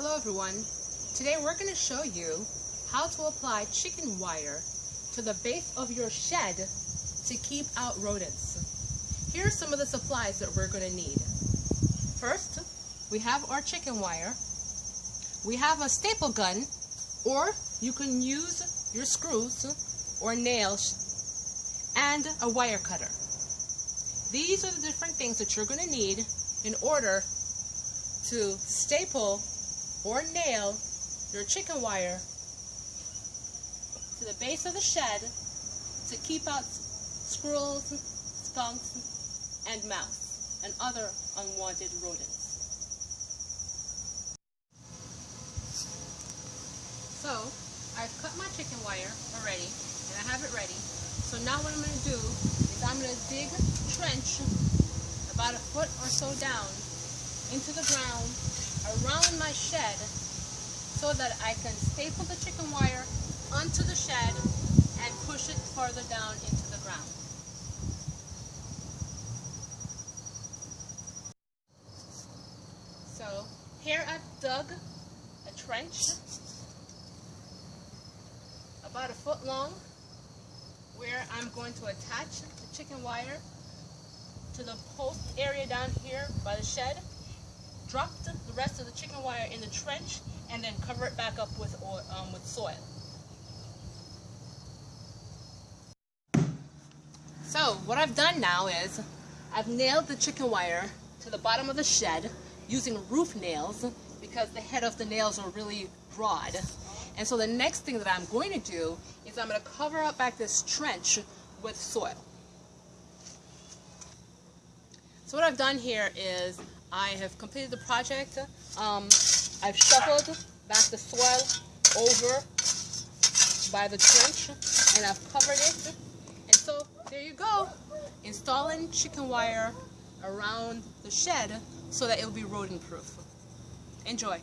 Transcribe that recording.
Hello everyone. Today we're going to show you how to apply chicken wire to the base of your shed to keep out rodents. Here are some of the supplies that we're going to need. First, we have our chicken wire. We have a staple gun or you can use your screws or nails and a wire cutter. These are the different things that you're going to need in order to staple or nail your chicken wire to the base of the shed to keep out squirrels, skunks, and mouse and other unwanted rodents. So, I've cut my chicken wire already and I have it ready. So now what I'm going to do is I'm going to dig a trench about a foot or so down into the ground around my shed so that I can staple the chicken wire onto the shed and push it further down into the ground. So here I've dug a trench about a foot long where I'm going to attach the chicken wire to the post area down here by the shed, drop the rest of the chicken wire in the trench, and then cover it back up with, oil, um, with soil. So what I've done now is I've nailed the chicken wire to the bottom of the shed using roof nails because the head of the nails are really broad. And so the next thing that I'm going to do is I'm going to cover up back this trench with soil. So what I've done here is I have completed the project. Um, I've shuffled back the soil over by the trench and I've covered it. And so there you go, installing chicken wire around the shed so that it will be rodent proof. Enjoy.